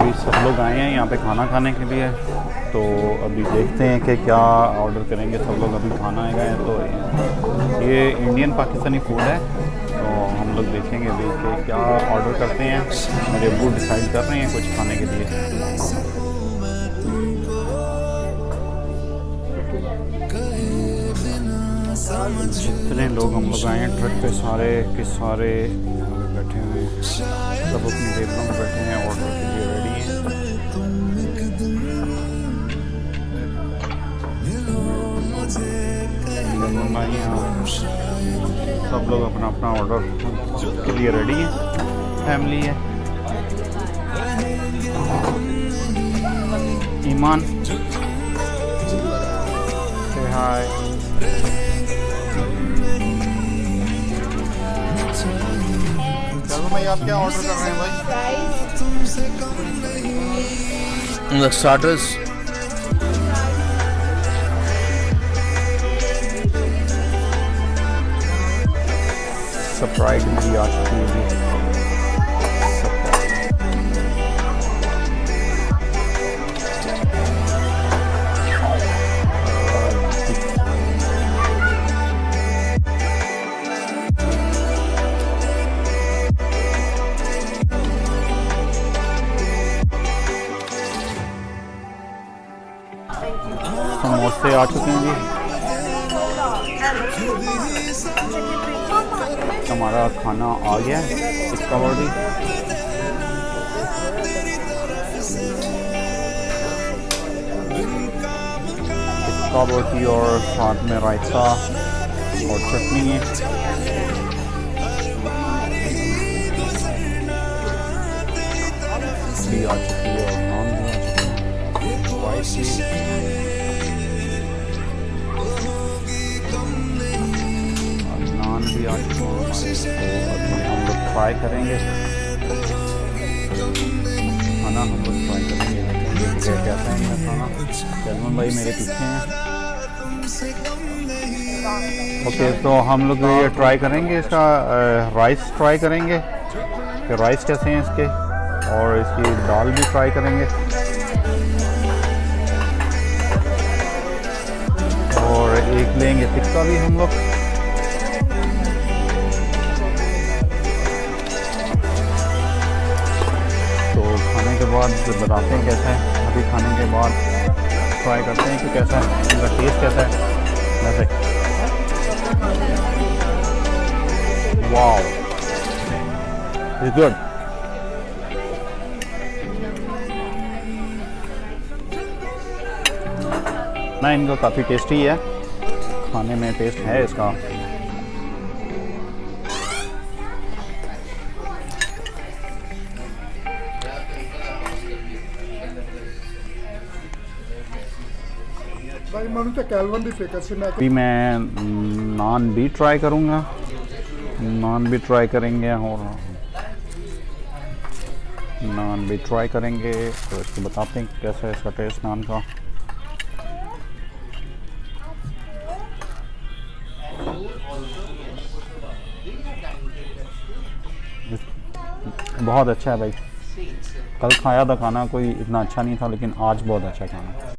अभी सब लोग आए हैं, यहाँ पे खाना खाने के लिए। तो अभी देखते हैं कि क्या ऑर्डर करेंगे। सब लोग अभी खाना आएगा है तो ये इंडियन पाकिस्तानी फ़ूड है। तो हम लोग देखेंगे अभी कि क्या ऑर्डर करते हैं। मेरे अबू डिसाइड कर रहे हैं कुछ खाने के लिए। जितने लोग हम लोग आए हैं ट्रक पे सारे के सारे बैठे हुए हैं। सब अपनी टेबलों में बैठे हैं वरना यहाँ सब लोग अपना अपना ऑर्डर के लिए रेडी हैं। फैमिली है। ईमान। से हाय भाई आप क्या ऑर्डर कर रहे हैं भाई? The starters. स्प्राइट भी आ चुकी है जी समोसे आ चुके हैं जी हमारा खाना आ गया है, इसका रोटी और साथ में रायता और चटनी है. आ चुकी है और नान भी आ चुकी है भी आ चुके हैं तो हम लोग ट्राई करेंगे। खाना हम लोग ट्राई करेंगे। कैसा है खाना। सलमान भाई मेरे पीछे हैं। ओके तो हम लोग ये ट्राई करेंगे इसका राइस ट्राई करेंगे। कि राइस कैसे हैं इसके? और इसकी दाल भी ट्राई करेंगे। और एक लेंगे टिक्का भी हम लोग। बाद बताते हैं कैसा है। अभी खाने के बाद ट्राई करते हैं कि कैसा है। इनका टेस्ट कैसा है। वैसे गुड ना, इनका काफ़ी टेस्टी है। खाने में टेस्ट है इसका। अभी मैं नान भी ट्राई करूँगा। नान भी ट्राई करेंगे और नान भी ट्राई करेंगे। तो इसको बताते हैं कैसा है इसका टेस्ट नान का। बहुत अच्छा है भाई। कल खाया था खाना, कोई इतना अच्छा नहीं था, लेकिन आज बहुत अच्छा खाना।